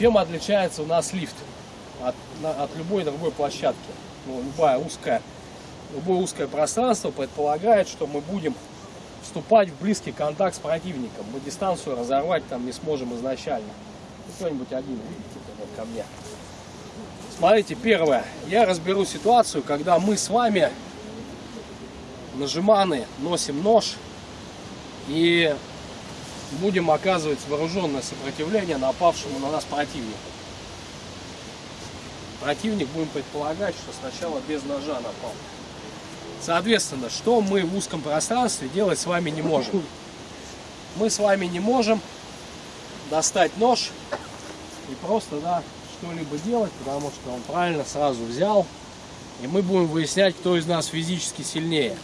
Чем отличается у нас лифт от, от любой другой площадки? Ну, любая узкая, любое узкое пространство предполагает, что мы будем вступать в близкий контакт с противником. Мы дистанцию разорвать там не сможем изначально. Ну, кто-нибудь один видите вот ко мне. Смотрите, первое. Я разберу ситуацию, когда мы с вами нажиманы, носим нож и будем оказывать вооруженное сопротивление напавшему на нас противнику. Противник будем предполагать, что сначала без ножа напал. Соответственно, что мы в узком пространстве делать с вами не можем? Мы с вами не можем достать нож и просто да, что-либо делать, потому что он правильно сразу взял. И мы будем выяснять, кто из нас физически сильнее.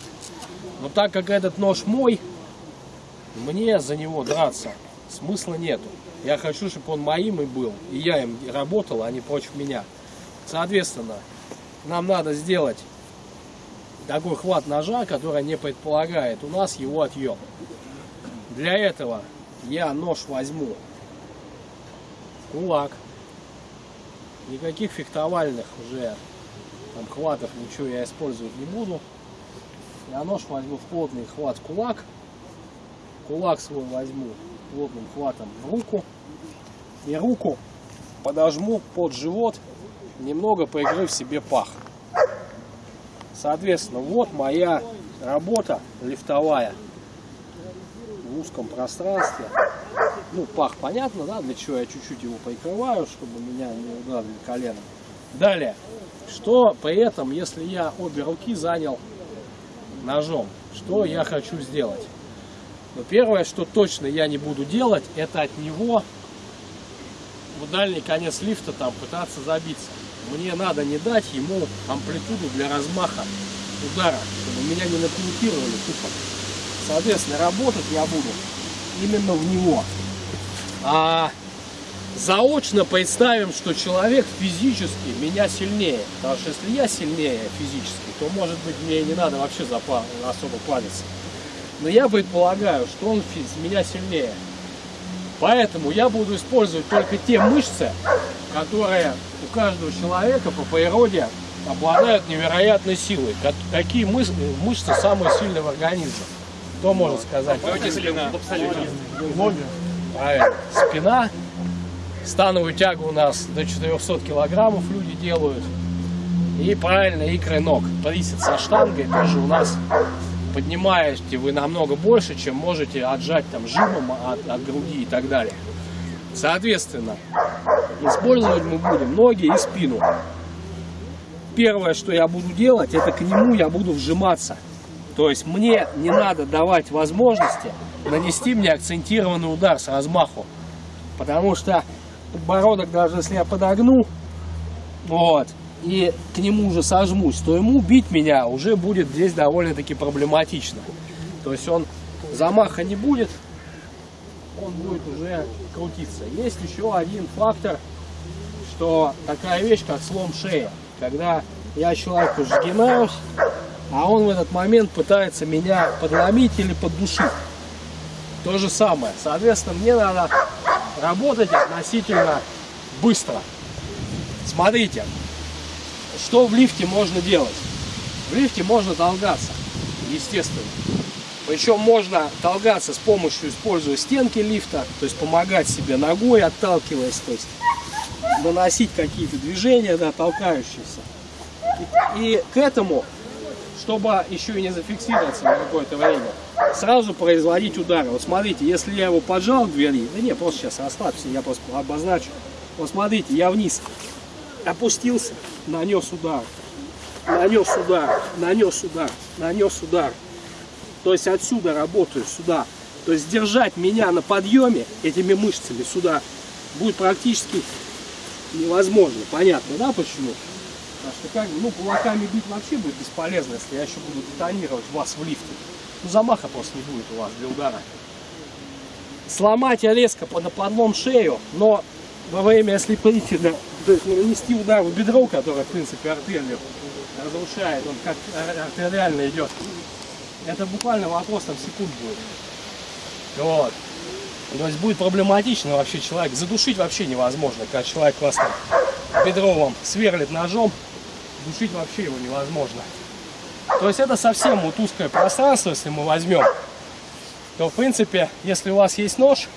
Но так как этот нож мой, мне за него драться смысла нету. Я хочу, чтобы он моим и был. И я им работал, а не против меня. Соответственно, нам надо сделать такой хват ножа, который не предполагает у нас его отъем. Для этого я нож возьму кулак. Никаких фехтовальных уже там, хватов, ничего я использовать не буду. Я нож возьму в плотный хват кулак. Кулак свой возьму плотным хватом в руку. И руку подожму под живот, немного прикрыв себе пах. Соответственно, вот моя работа лифтовая в узком пространстве. Ну, пах понятно, да, для чего я чуть-чуть его прикрываю, чтобы меня не ударили коленом. Далее, что при этом, если я обе руки занял ножом, что я хочу сделать? Но первое, что точно я не буду делать, это от него в дальний конец лифта там пытаться забиться. Мне надо не дать ему амплитуду для размаха удара, чтобы меня не нокаутировали тупо. Соответственно, работать я буду именно в него. А заочно представим, что человек физически меня сильнее. Потому что если я сильнее физически, то может быть мне не надо вообще особо париться. Но я предполагаю, что он меня сильнее. Поэтому я буду использовать только те мышцы, которые у каждого человека по природе обладают невероятной силой. Какие мышцы самые сильные в организме? Кто может сказать? Спина. Ноги. Правильно. Спина. Становую тягу у нас до 400 килограммов люди делают. И правильно икры ног. Присед со штангой тоже у нас поднимаете вы намного больше, чем можете отжать там жимом от, от груди и так далее. Соответственно, использовать мы будем ноги и спину. Первое, что я буду делать, это к нему я буду вжиматься. То есть мне не надо давать возможности нанести мне акцентированный удар с размаху. Потому что подбородок, даже если я подогну, вот, и к нему уже сожмусь, то ему бить меня уже будет здесь довольно-таки проблематично. То есть он замаха не будет, он будет уже крутиться. Есть еще один фактор, что такая вещь, как слом шеи. Когда я человеку сгинаюсь, а он в этот момент пытается меня подломить или поддушить. То же самое. Соответственно, мне надо работать относительно быстро. Смотрите, что в лифте можно делать? В лифте можно толгаться, естественно. Причем можно толгаться с помощью, используя стенки лифта, то есть помогать себе ногой, отталкиваясь, то есть наносить какие-то движения, да, толкающиеся. И, и к этому, чтобы еще и не зафиксироваться на какое-то время, сразу производить удары. Вот смотрите, если я его поджал к двери, да не, просто сейчас расслабься, я просто обозначу. Вот смотрите, я вниз опустился, нанес удар, нанес удар, нанес удар, нанес удар. То есть отсюда работаю, сюда. То есть держать меня на подъеме этими мышцами сюда будет практически невозможно. Понятно, да, почему? Потому что как ну, кулаками бить вообще будет бесполезно, если я еще буду детонировать вас в лифте. Ну, замаха просто не будет у вас для удара. Сломать я резко на подлом шею, но во время, прийти, да, то есть нанести удар в бедро, которое, в принципе, артерию разрушает, он как артериально идет. Это буквально вопрос там секунд будет. Вот. То есть будет проблематично вообще человек. Задушить вообще невозможно, когда человек вас там бедровым сверлит ножом. Душить вообще его невозможно. То есть это совсем вот узкое пространство, если мы возьмем. То в принципе, если у вас есть нож,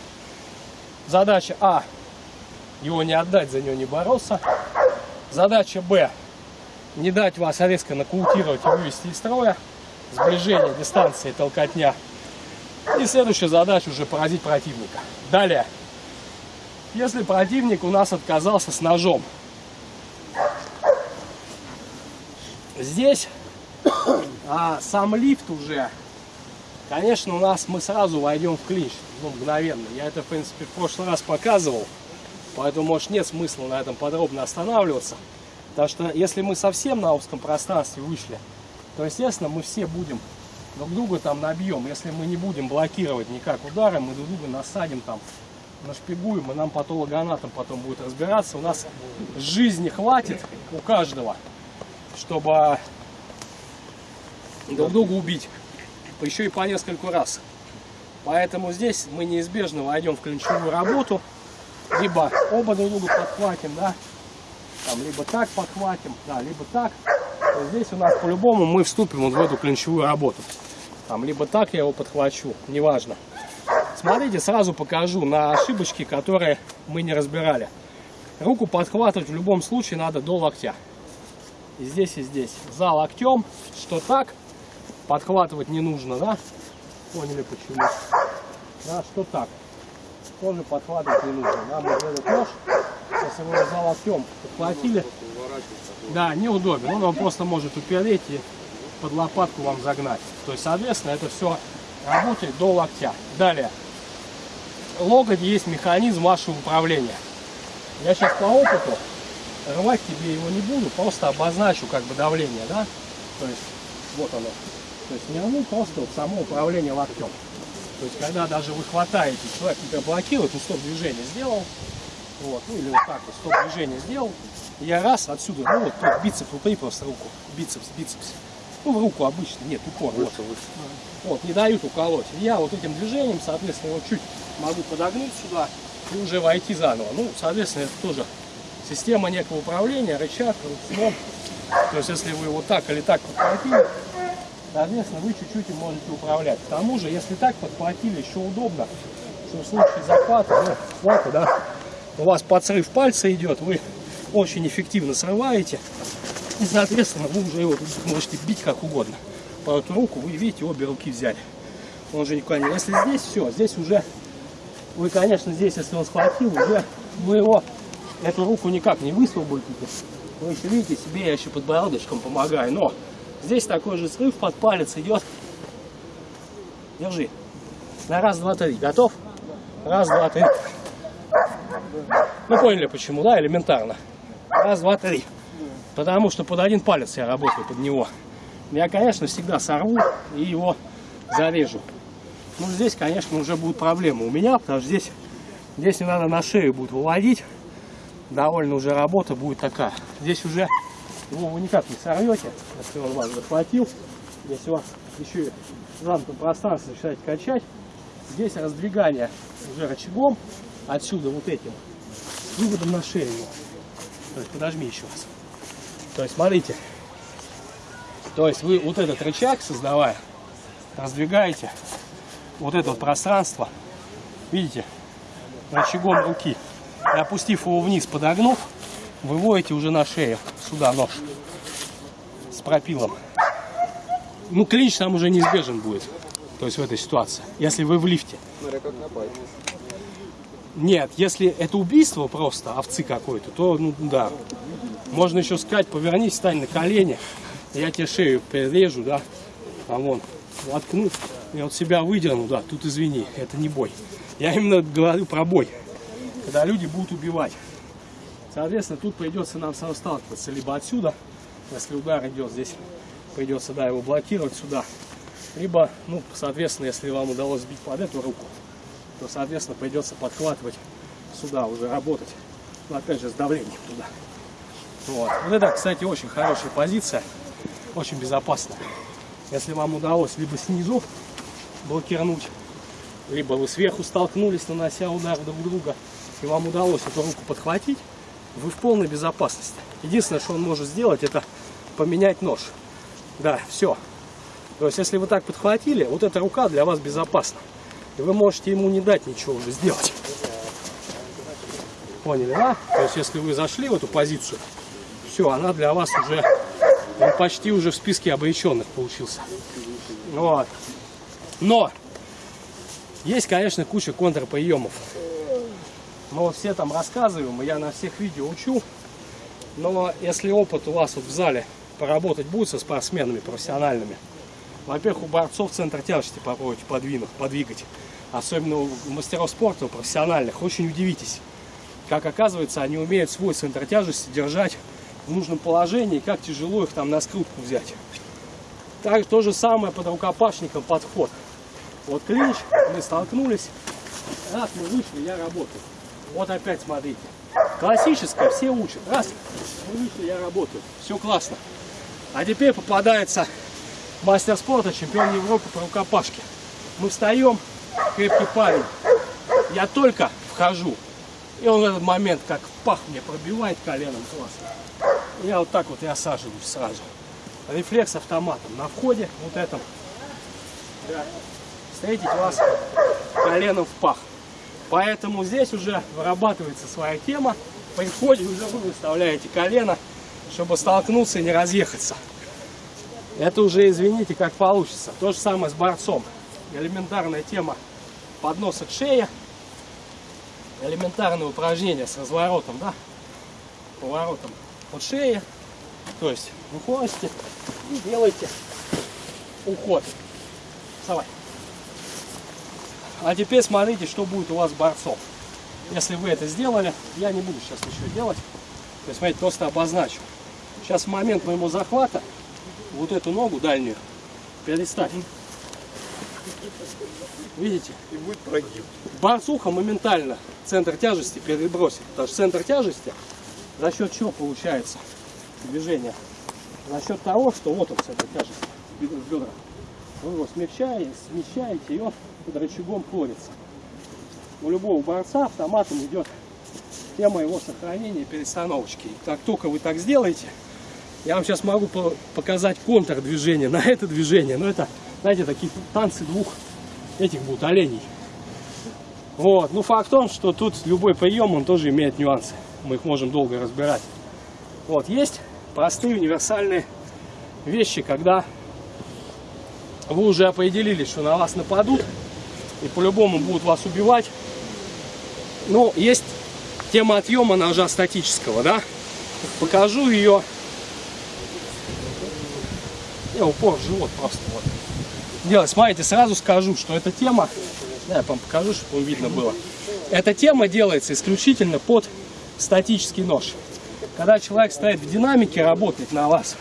задача А, его не отдать, за него не бороться. Задача Б, не дать вас резко нокаутировать и вывести из строя. Сближение, дистанция, толкотня. И следующая задача уже поразить противника. Далее. Если противник у нас отказался с ножом, здесь а, сам лифт уже, конечно, у нас мы сразу войдем в клинч, ну, мгновенно. Я это, в принципе, в прошлый раз показывал, поэтому, может, нет смысла на этом подробно останавливаться. Потому что если мы совсем на узком пространстве вышли, то, естественно, мы все будем друг друга там набьем. Если мы не будем блокировать никак удары, мы друг друга насадим там, нашпигуем, и нам патологоанатом потом будет разбираться. У нас жизни хватит у каждого, чтобы друг друга убить. Еще и по нескольку раз. Поэтому здесь мы неизбежно войдем в ключевую работу. Либо оба друг друга подхватим, да, там, либо так подхватим, да, либо так. То здесь у нас по-любому мы вступим вот в эту ключевую работу. Там, либо так я его подхвачу, неважно. Смотрите, сразу покажу на ошибочки, которые мы не разбирали. Руку подхватывать в любом случае надо до локтя. И здесь, и здесь. За локтем, что так, подхватывать не нужно, да? Поняли почему? Да, что так. Тоже подхватывать не нужно. Нам вот этот нож, вы за локтем подхватили, да, неудобно. Он вам просто может упереть и под лопатку вам загнать. То есть, соответственно, это все работает до локтя. Далее. Локоть есть механизм вашего управления. Я сейчас по опыту рвать тебе его не буду, просто обозначу как бы давление, да? То есть, вот оно. То есть не рву, просто вот само управление локтем. То есть, когда даже вы хватаете, человек тебя блокирует, ну стоп движение сделал, вот, ну или вот так вот, стоп движение сделал, я раз отсюда, ну вот, вот бицепс, упри просто руку, бицепс, бицепс, ну, в руку обычно, нет, упор. Вот. вот, не дают уколоть. Я вот этим движением, соответственно, его чуть могу подогнуть сюда и уже войти заново. Ну, соответственно, это тоже система некого управления, рычаг, ручном. То есть, если вы вот так или так подхватили, соответственно, вы чуть-чуть им можете управлять. К тому же, если так подхватили, еще удобно, что в случае захвата, ну, хвата, да, у вас подсрыв пальца идет, вы очень эффективно срываете, и, соответственно, вы уже его можете бить как угодно. По эту руку вы, видите, обе руки взяли. Он же никуда не... Если здесь все, здесь уже... Вы, конечно, здесь, если он схватил, уже вы его, эту руку никак не высвободите. Вы еще видите, себе я еще подбородочком помогаю. Но здесь такой же срыв под палец идет. Держи. На раз, два, три. Готов? Раз, два, три. Ну, поняли почему, да? Элементарно. Раз, два, три. Потому что под один палец я работаю, под него. Я, конечно, всегда сорву и его зарежу. Ну, здесь, конечно, уже будут проблемы у меня, потому что здесь, здесь не надо на шею будет выводить. Довольно уже работа будет такая. Здесь уже его вы никак не сорвете, если он вас захватил. Если у вас еще в замкнутом пространстве начинаете качать, здесь раздвигание уже рычагом, отсюда вот этим, выводом на шею. То есть подожми еще раз. То есть, смотрите, то есть вы вот этот рычаг создавая, раздвигаете вот это вот пространство, видите, рычагом руки. И опустив его вниз, подогнув, выводите уже на шею сюда нож с пропилом. Ну, клинч там уже неизбежен будет. То есть в этой ситуации, если вы в лифте. Нет, если это убийство просто, овцы какой-то, то, ну, да, можно еще сказать, повернись, стань на колени, я тебе шею перережу, да, а вон, воткну, я вот себя выдерну, да, тут извини, это не бой. Я именно говорю про бой, когда люди будут убивать. Соответственно, тут придется нам сталкиваться либо отсюда, если удар идет здесь, придется, да, его блокировать сюда, либо, ну, соответственно, если вам удалось сбить под эту руку, то, соответственно, придется подхватывать сюда, уже работать, но опять же, с давлением туда. Вот. вот это, кстати, очень хорошая позиция, очень безопасная. Если вам удалось либо снизу блокировать, либо вы сверху столкнулись, нанося удар друг друга, и вам удалось эту руку подхватить, вы в полной безопасности. Единственное, что он может сделать, это поменять нож. Да, все. То есть, если вы так подхватили, вот эта рука для вас безопасна. И вы можете ему не дать ничего уже сделать. Поняли, да? То есть, если вы зашли в эту позицию, все, она для вас уже, он почти уже в списке обреченных получился. Вот. Но, есть, конечно, куча контрприемов. Вот все там рассказываем, я на всех видео учу. Но если опыт у вас вот в зале поработать будет со спортсменами профессиональными, во-первых, у борцов центр тяжести попробуйте подвинуть, подвигать. Особенно у мастеров спорта, у профессиональных. Очень удивитесь, как оказывается, они умеют свой центр тяжести держать в нужном положении, как тяжело их там на скрутку взять. Так, то же самое под рукопашником подход. Вот клинч, мы столкнулись, раз мы вышли, я работаю. Вот опять смотрите. Классическое, все учат. Раз, мы вышли, я работаю. Все классно. А теперь попадается мастер спорта, чемпион Европы по рукопашке. Мы встаем, крепкий парень. Я только вхожу. И он в этот момент как пах мне пробивает коленом классно. Я вот так вот и осаживаюсь сразу. Рефлекс автоматом на входе, вот этом. Да. Встретить вас коленом в пах. Поэтому здесь уже вырабатывается своя тема. При уже вы выставляете колено, чтобы столкнуться и не разъехаться. Это уже, извините, как получится. То же самое с борцом. Элементарная тема подноса к шее. Элементарное упражнение с разворотом, да? Поворотом от шеи. То есть выходите и делаете уход. Вставай. А теперь смотрите, что будет у вас борцов. Если вы это сделали, я не буду сейчас ничего делать. То есть, смотрите, просто обозначу. Сейчас в момент моего захвата вот эту ногу дальнюю переставь. Видите? И будет прогиб. Борцуха моментально центр тяжести перебросит. Потому что центр тяжести за счет чего получается движение? За счет того, что вот он центр тяжести в бедрах. Вы его смягчаете, смещаете, и он под рычагом ходится. У любого борца автоматом идет тема его сохранения перестановочки. И как только вы так сделаете, я вам сейчас могу показать контр движения на это движение. Но это, знаете, такие танцы двух этих будут оленей. Вот. Ну, факт в том, что тут любой прием, он тоже имеет нюансы. Мы их можем долго разбирать. Вот. Есть простые универсальные вещи, когда вы уже определились, что на вас нападут и по-любому будут вас убивать. Но есть тема отъема ножа статического, да? Покажу ее. Я упор в живот просто вот. Делать. Смотрите, сразу скажу, что эта тема, да, я вам покажу, чтобы видно было. Эта тема делается исключительно под статический нож. Когда человек стоит в динамике, работает на вас,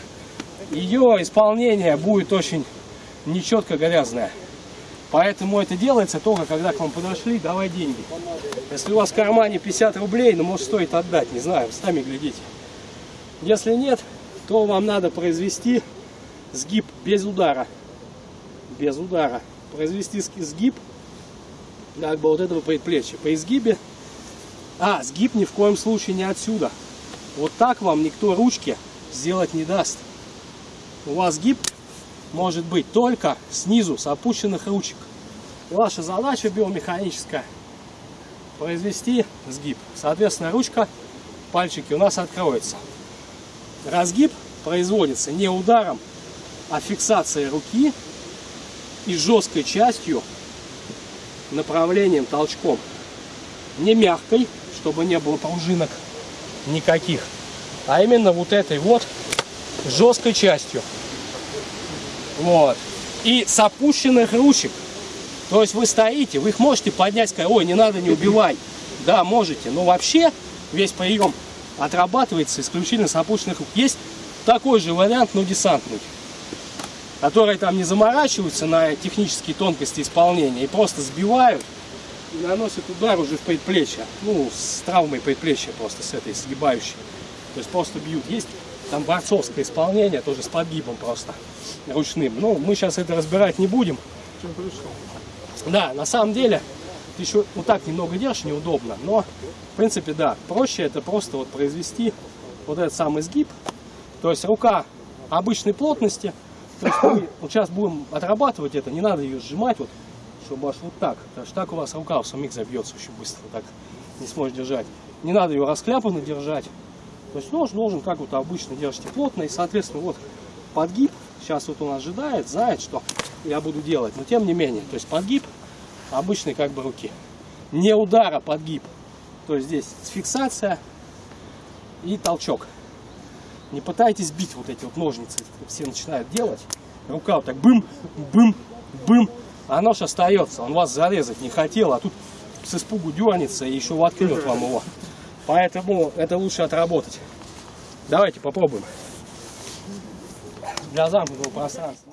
ее исполнение будет очень нечетко грязная. Поэтому это делается только когда к вам подошли, давай деньги. Если у вас в кармане 50 рублей, ну может стоит отдать, не знаю, сами глядите. Если нет, то вам надо произвести сгиб без удара. Без удара. Произвести сгиб как бы вот этого предплечья. По изгибе. А, сгиб ни в коем случае не отсюда. Вот так вам никто ручки сделать не даст. У вас сгиб может быть только снизу, с опущенных ручек. Ваша задача биомеханическая произвести сгиб. Соответственно, ручка, пальчики у нас откроются. Разгиб производится не ударом, а фиксацией руки и жесткой частью направлением толчком. Не мягкой, чтобы не было пружинок никаких, а именно вот этой вот жесткой частью. Вот. И с опущенных ручек. То есть вы стоите, вы их можете поднять, сказать, ой, не надо, не убивай. Да, можете. Но вообще весь прием отрабатывается исключительно с опущенных рук. Есть такой же вариант, но десантный. Которые там не заморачиваются на технические тонкости исполнения и просто сбивают и наносят удар уже в предплечье. Ну, с травмой предплечья просто, с этой сгибающей. То есть просто бьют. Есть там борцовское исполнение, тоже с подгибом просто, ручным. Ну, мы сейчас это разбирать не будем. Да, на самом деле, ты еще вот так немного держишь, неудобно, но, в принципе, да, проще это просто вот произвести вот этот самый сгиб, то есть рука обычной плотности, то есть мы вот сейчас будем отрабатывать это, не надо ее сжимать вот, чтобы аж вот так, потому что так у вас рука в самих забьется очень быстро, так не сможешь держать. Не надо ее раскляпанно держать, то есть нож должен, как вот обычно, держите плотно, и, соответственно, вот подгиб, сейчас вот он ожидает, знает, что я буду делать, но тем не менее, то есть подгиб обычной как бы руки. Не удара, подгиб. То есть здесь фиксация и толчок. Не пытайтесь бить вот эти вот ножницы, все начинают делать. Рука вот так бым, бым, бым, а нож остается. Он вас зарезать не хотел, а тут с испугу дернется и еще воткнет вам его. Поэтому это лучше отработать. Давайте попробуем. Для замкнутого пространства.